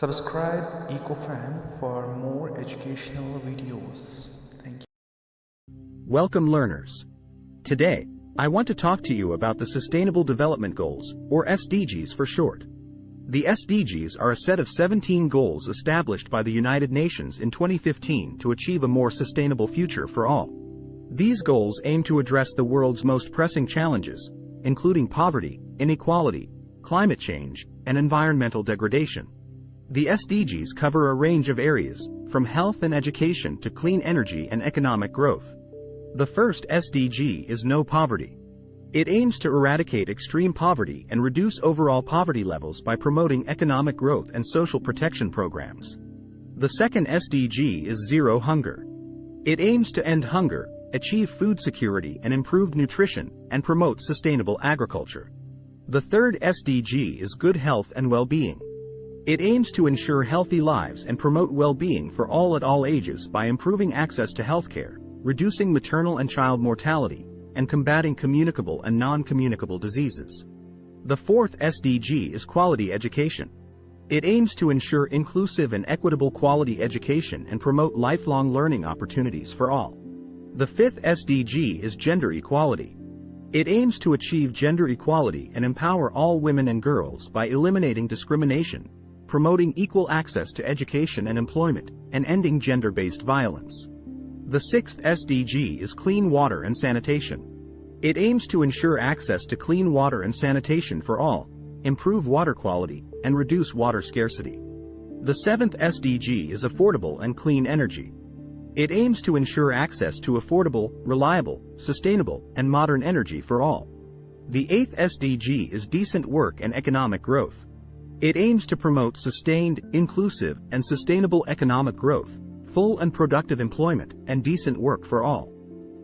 Subscribe EcoFam for more educational videos. Thank you. Welcome learners. Today, I want to talk to you about the Sustainable Development Goals, or SDGs for short. The SDGs are a set of 17 goals established by the United Nations in 2015 to achieve a more sustainable future for all. These goals aim to address the world's most pressing challenges, including poverty, inequality, climate change, and environmental degradation. The SDGs cover a range of areas, from health and education to clean energy and economic growth. The first SDG is No Poverty. It aims to eradicate extreme poverty and reduce overall poverty levels by promoting economic growth and social protection programs. The second SDG is Zero Hunger. It aims to end hunger, achieve food security and improved nutrition, and promote sustainable agriculture. The third SDG is Good Health and Well-being. It aims to ensure healthy lives and promote well-being for all at all ages by improving access to healthcare, reducing maternal and child mortality, and combating communicable and non-communicable diseases. The fourth SDG is quality education. It aims to ensure inclusive and equitable quality education and promote lifelong learning opportunities for all. The fifth SDG is gender equality. It aims to achieve gender equality and empower all women and girls by eliminating discrimination, promoting equal access to education and employment, and ending gender-based violence. The sixth SDG is clean water and sanitation. It aims to ensure access to clean water and sanitation for all, improve water quality, and reduce water scarcity. The seventh SDG is affordable and clean energy. It aims to ensure access to affordable, reliable, sustainable, and modern energy for all. The eighth SDG is decent work and economic growth. It aims to promote sustained, inclusive, and sustainable economic growth, full and productive employment, and decent work for all.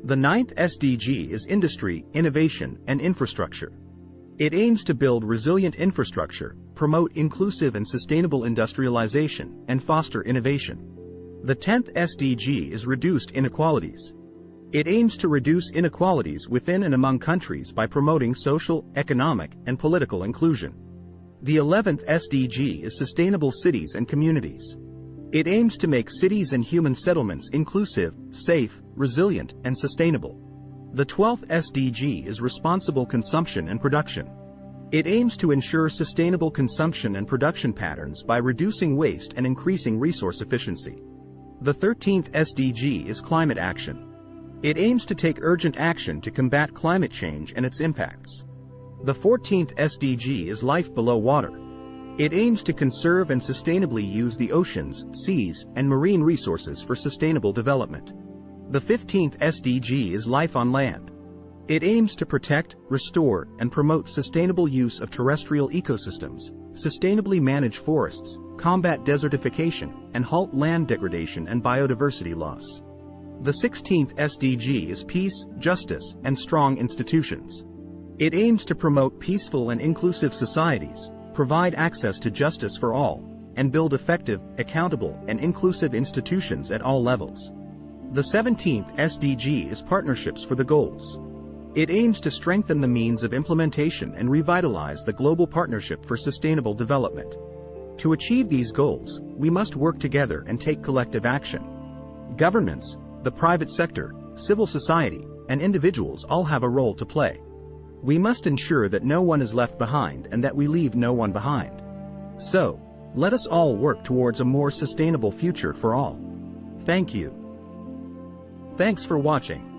The ninth SDG is industry, innovation, and infrastructure. It aims to build resilient infrastructure, promote inclusive and sustainable industrialization, and foster innovation. The 10th SDG is reduced inequalities. It aims to reduce inequalities within and among countries by promoting social, economic, and political inclusion. The 11th SDG is Sustainable Cities and Communities. It aims to make cities and human settlements inclusive, safe, resilient, and sustainable. The 12th SDG is Responsible Consumption and Production. It aims to ensure sustainable consumption and production patterns by reducing waste and increasing resource efficiency. The 13th SDG is Climate Action. It aims to take urgent action to combat climate change and its impacts. The 14th SDG is Life Below Water. It aims to conserve and sustainably use the oceans, seas, and marine resources for sustainable development. The 15th SDG is Life on Land. It aims to protect, restore, and promote sustainable use of terrestrial ecosystems, sustainably manage forests, combat desertification, and halt land degradation and biodiversity loss. The 16th SDG is Peace, Justice, and Strong Institutions. It aims to promote peaceful and inclusive societies, provide access to justice for all, and build effective, accountable, and inclusive institutions at all levels. The 17th SDG is Partnerships for the Goals. It aims to strengthen the means of implementation and revitalize the global partnership for sustainable development. To achieve these goals, we must work together and take collective action. Governments, the private sector, civil society, and individuals all have a role to play. We must ensure that no one is left behind and that we leave no one behind. So, let us all work towards a more sustainable future for all. Thank you. Thanks for watching.